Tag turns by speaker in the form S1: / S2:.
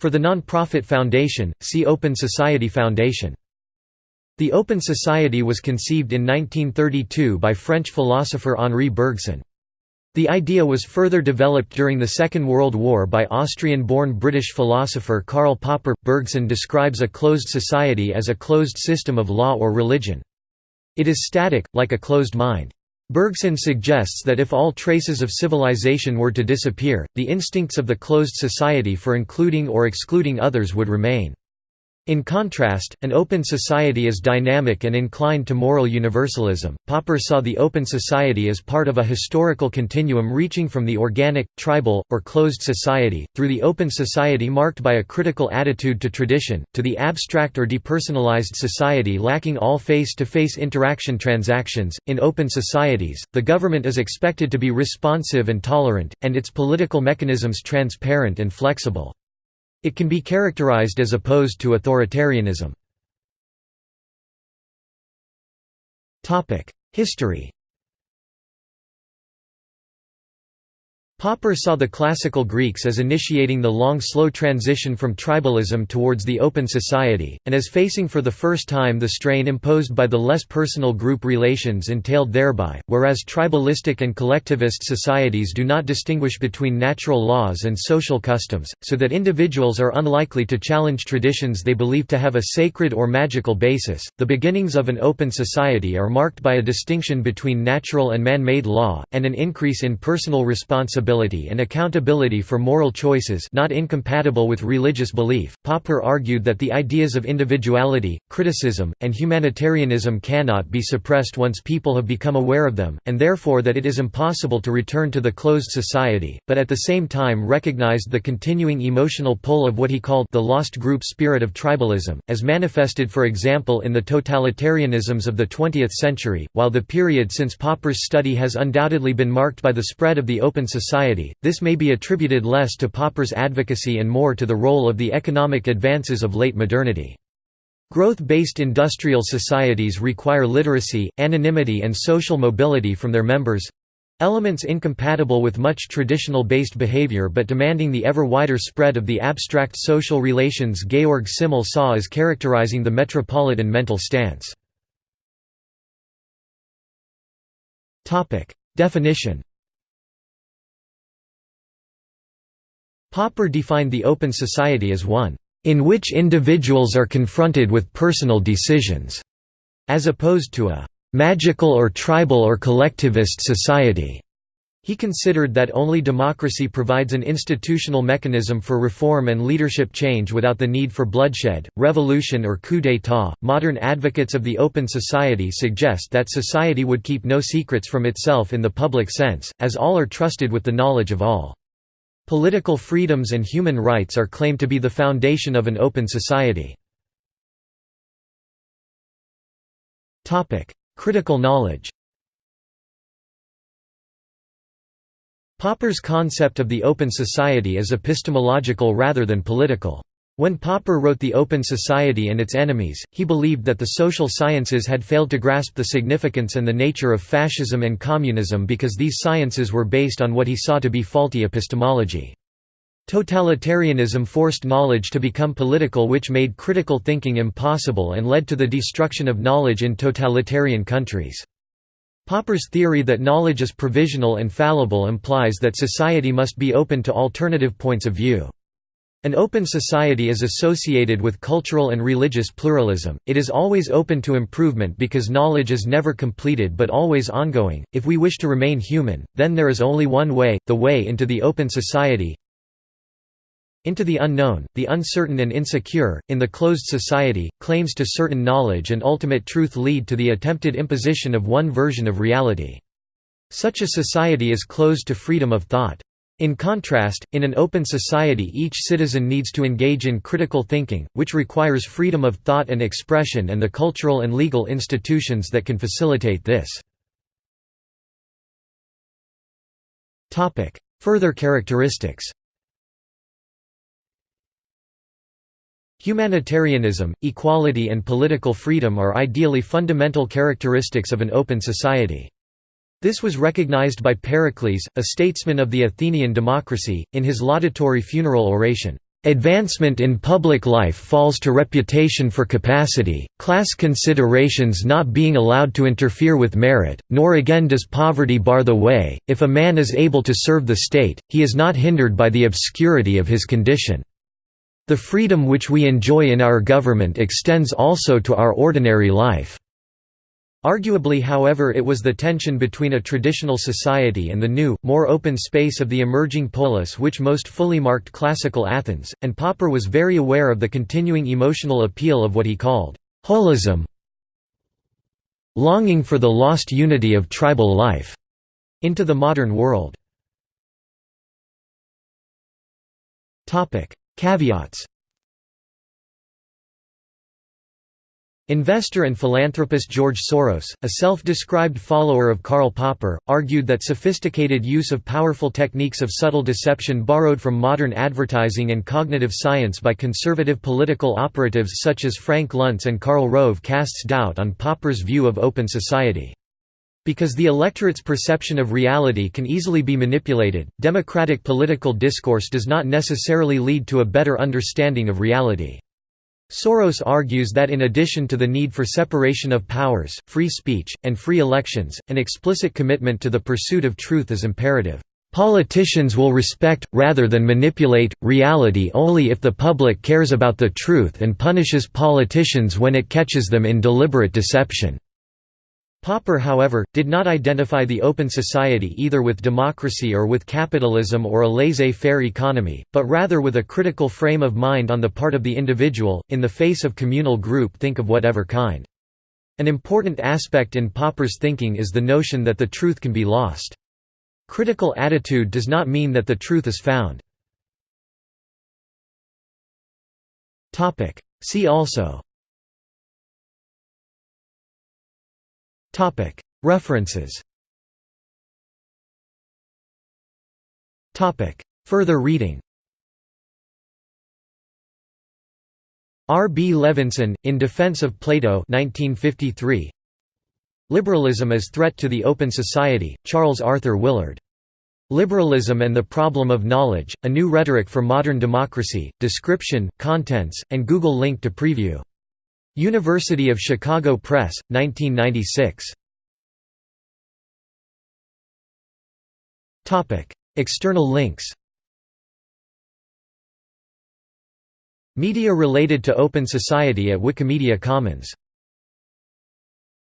S1: For the non-profit foundation, see Open Society Foundation. The Open Society was conceived in 1932 by French philosopher Henri Bergson. The idea was further developed during the Second World War by Austrian-born British philosopher Karl Popper. Bergson describes a closed society as a closed system of law or religion. It is static, like a closed mind. Bergson suggests that if all traces of civilization were to disappear, the instincts of the closed society for including or excluding others would remain. In contrast, an open society is dynamic and inclined to moral universalism. Popper saw the open society as part of a historical continuum reaching from the organic, tribal, or closed society, through the open society marked by a critical attitude to tradition, to the abstract or depersonalized society lacking all face to face interaction transactions. In open societies, the government is expected to be responsive and tolerant, and its political mechanisms transparent and flexible. It can be characterized as opposed to authoritarianism. History Popper saw the classical Greeks as initiating the long slow transition from tribalism towards the open society, and as facing for the first time the strain imposed by the less personal group relations entailed thereby, whereas tribalistic and collectivist societies do not distinguish between natural laws and social customs, so that individuals are unlikely to challenge traditions they believe to have a sacred or magical basis. The beginnings of an open society are marked by a distinction between natural and man-made law, and an increase in personal responsibility responsibility and accountability for moral choices not incompatible with religious belief. Popper argued that the ideas of individuality, criticism, and humanitarianism cannot be suppressed once people have become aware of them, and therefore that it is impossible to return to the closed society, but at the same time recognized the continuing emotional pull of what he called the lost group spirit of tribalism, as manifested for example in the totalitarianisms of the 20th century. While the period since Popper's study has undoubtedly been marked by the spread of the open society society, this may be attributed less to Popper's advocacy and more to the role of the economic advances of late modernity. Growth-based industrial societies require literacy, anonymity and social mobility from their members—elements incompatible with much traditional-based behavior but demanding the ever wider spread of the abstract social relations Georg Simmel saw as characterizing the metropolitan mental stance. Definition Popper defined the open society as one, "...in which individuals are confronted with personal decisions", as opposed to a "...magical or tribal or collectivist society." He considered that only democracy provides an institutional mechanism for reform and leadership change without the need for bloodshed, revolution, or coup d'état. Modern advocates of the open society suggest that society would keep no secrets from itself in the public sense, as all are trusted with the knowledge of all. Political freedoms and human rights are claimed to be the foundation of an open society. Critical knowledge Popper's concept of the open society is epistemological rather than political. When Popper wrote The Open Society and Its Enemies, he believed that the social sciences had failed to grasp the significance and the nature of fascism and communism because these sciences were based on what he saw to be faulty epistemology. Totalitarianism forced knowledge to become political which made critical thinking impossible and led to the destruction of knowledge in totalitarian countries. Popper's theory that knowledge is provisional and fallible implies that society must be open to alternative points of view. An open society is associated with cultural and religious pluralism, it is always open to improvement because knowledge is never completed but always ongoing. If we wish to remain human, then there is only one way, the way into the open society into the unknown, the uncertain and insecure, in the closed society, claims to certain knowledge and ultimate truth lead to the attempted imposition of one version of reality. Such a society is closed to freedom of thought. In contrast, in an open society each citizen needs to engage in critical thinking, which requires freedom of thought and expression and the cultural and legal institutions that can facilitate this. Further characteristics Humanitarianism, equality and political freedom are ideally fundamental characteristics of an open society. This was recognized by Pericles, a statesman of the Athenian democracy, in his laudatory funeral oration, Advancement in public life falls to reputation for capacity, class considerations not being allowed to interfere with merit, nor again does poverty bar the way. If a man is able to serve the state, he is not hindered by the obscurity of his condition. The freedom which we enjoy in our government extends also to our ordinary life. Arguably however it was the tension between a traditional society and the new, more open space of the emerging polis which most fully marked classical Athens, and Popper was very aware of the continuing emotional appeal of what he called holism longing for the lost unity of tribal life into the modern world. Caveats Investor and philanthropist George Soros, a self-described follower of Karl Popper, argued that sophisticated use of powerful techniques of subtle deception borrowed from modern advertising and cognitive science by conservative political operatives such as Frank Luntz and Karl Rove casts doubt on Popper's view of open society. Because the electorate's perception of reality can easily be manipulated, democratic political discourse does not necessarily lead to a better understanding of reality. Soros argues that in addition to the need for separation of powers, free speech, and free elections, an explicit commitment to the pursuit of truth is imperative. Politicians will respect, rather than manipulate, reality only if the public cares about the truth and punishes politicians when it catches them in deliberate deception. Popper however, did not identify the open society either with democracy or with capitalism or a laissez-faire economy, but rather with a critical frame of mind on the part of the individual, in the face of communal group think of whatever kind. An important aspect in Popper's thinking is the notion that the truth can be lost. Critical attitude does not mean that the truth is found. See also References Further reading R. B. Levinson, In Defense of Plato 1953. Liberalism as Threat to the Open Society, Charles Arthur Willard. Liberalism and the Problem of Knowledge, A New Rhetoric for Modern Democracy, Description, Contents, and Google link to preview. University of Chicago Press, 1996. External links Media related to Open Society at Wikimedia Commons